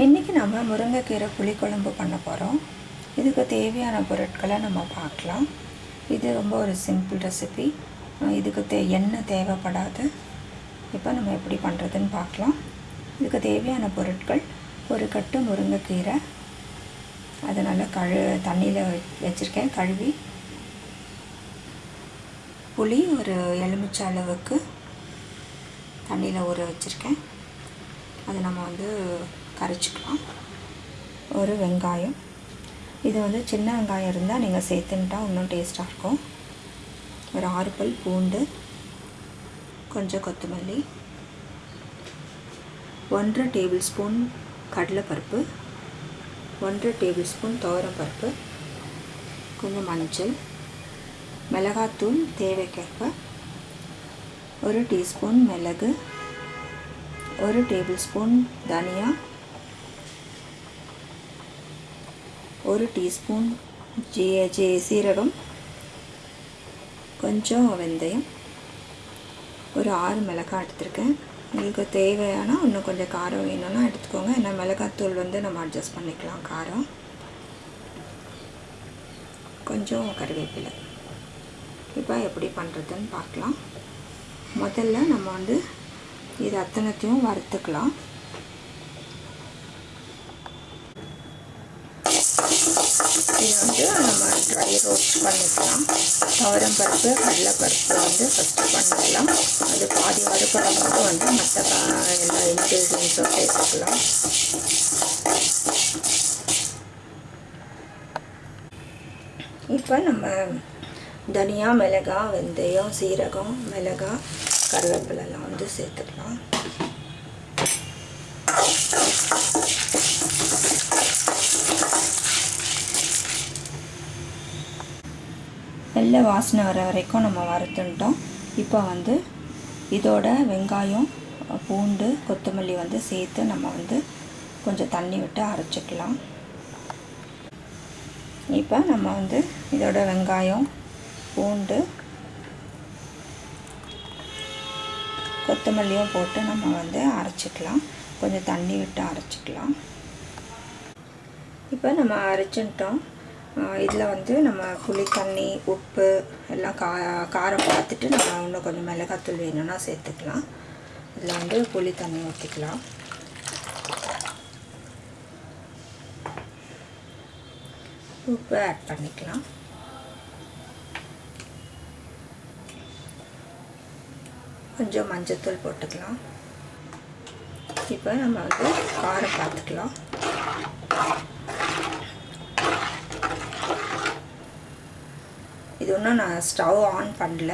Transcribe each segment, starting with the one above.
இன்றைக்கி நம்ம முருங்கைக்கீரை புளிக்குழம்பு பண்ண போகிறோம் இதுக்கு தேவையான பொருட்களை நம்ம பார்க்கலாம். இது ரொம்ப ஒரு சிம்பிள் ரெசிபி இதுக்கு தே எண்ணெய் தேவைப்படாது. இப்போ நம்ம எப்படி பண்ணுறதுன்னு பார்க்கலாம். இதுக்கு தேவையான பொருட்கள் ஒரு கட்டு முருங்கைக்கீரை. அதை நல்லா கழு தண்ணியில் வச்சுருக்கேன் கழுவி. புளி ஒரு எலுமிச்சை அளவுக்கு தண்ணியில் ஊற வச்சுருக்கேன். அதை நம்ம வந்து கரைச்சிக்கலாம் ஒரு வெங்காயம். இது வந்து சின்ன வெங்காயம் இருந்தால் நீங்கள் சேர்த்துன்ட்டா இன்னும் டேஸ்ட்டாக இருக்கும். ஒரு ஆறு பல் பூண்டு கொஞ்சம் கொத்தமல்லி ஒன்றரை டேபிள் ஸ்பூன் கடலைப்பருப்பு ஒன்றரை டேபிள் ஸ்பூன் துவரப்பருப்பு கொஞ்சம் மஞ்சள் மிளகாத்தூள் தேவைக்கேற்ப ஒரு டீஸ்பூன் மிளகு ஒரு டேபிள் ஸ்பூன் தனியா ஒரு டீஸ்பூன் ஜீ ஜீ சீரகம் கொஞ்சம் வெந்தயம் ஒரு ஆறு மிளகாய் எடுத்திருக்கேன். உங்களுக்கு தேவையானா இன்னும் கொஞ்சம் காரம் வேணும்னா எடுத்துக்கோங்க. ஏன்னா மிளகாத்தூள் வந்து நம்ம அட்ஜஸ்ட் பண்ணிக்கலாம் காரம். கொஞ்சம் கருவேப்பிலை. இப்போ எப்படி பண்ணுறதுன்னு பார்க்கலாம். முதல்ல நம்ம வந்து இது அத்தனைத்தையும் வறுத்துக்கலாம். இது வந்து நம்ம ட்ரை ரோஸ்ட் பண்ணிக்கலாம். துவரம் பருப்பு கடலைப்பருப்பு வந்து ஃபஸ்ட்டு பண்ணிக்கலாம். அது பாதி வறுப்படம்போது வந்து மற்ற எல்லா இன்க்ரீடியன்ஸும் சேர்த்துக்கலாம். இப்போ நம்ம தனியா மிளகா வெந்தயம் சீரகம் மிளகாய் கருவேப்பிலெல்லாம் வந்து சேர்த்துக்கலாம். வெள்ளை வாசனை வர வரைக்கும் நம்ம வறுத்துட்டோம். இப்போ வந்து இதோட வெங்காயம் பூண்டு கொத்தமல்லி வந்து சேர்த்து நம்ம வந்து கொஞ்சம் தண்ணி விட்டு அரைச்சிக்கலாம். இப்போ நம்ம வந்து இதோட வெங்காயம் பூண்டு கொத்தமல்லியும் போட்டு நம்ம வந்து அரைச்சிக்கலாம். கொஞ்சம் தண்ணி விட்டு அரைச்சிக்கலாம். இப்போ நம்ம அரைச்சிட்டோம். இதில் வந்து நம்ம புளி தண்ணி உப்பு எல்லாம் கா காரம் பார்த்துட்டு நம்ம இன்னும் கொஞ்சம் மிளகாத்தூள் வேணும்னா சேர்த்துக்கலாம். இதில் வந்து புளி தண்ணி ஊற்றிக்கலாம் உப்பு ஆட் பண்ணிக்கலாம். கொஞ்சம் மஞ்சத்தூள் போட்டுக்கலாம். இப்போ நம்ம வந்து காரம் பார்த்துக்கலாம். இது ஒன்றும் நான் ஸ்டவ் ஆன் பண்ணல.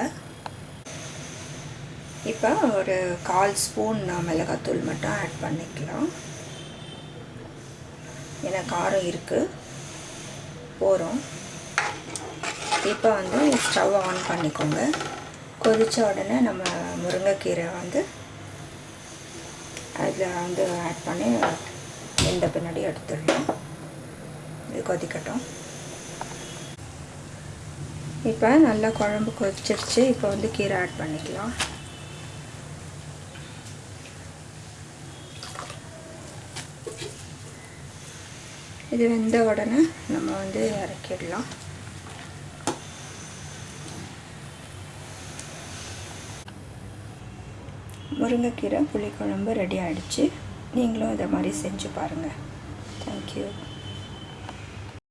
இப்போ ஒரு கால் ஸ்பூன் மிளகாத்தூள் மட்டும் ஆட் பண்ணிக்கலாம். ஏன்னா காரம் இருக்குது போகிறோம் இப்போ வந்து ஸ்டவ் ஆன் பண்ணிக்கோங்க. கொதித்த உடனே நம்ம முருங்கைக்கீரை வந்து அதில் வந்து ஆட் பண்ணி இந்த பின்னாடி எடுத்துடலாம். இது கொதிக்கட்டும். இப்போ நல்லா குழம்பு கொதிச்சிருச்சு. இப்போ வந்து கீரை ஆட் பண்ணிக்கலாம். இது வெந்த உடனே நம்ம வந்து இறக்கிடலாம். முருங்கைக்கீரை புளிக்குழம்பு ரெடி ஆகிடுச்சு நீங்களும் இதை மாதிரி செஞ்சு பாருங்கள் தேங்க்யூ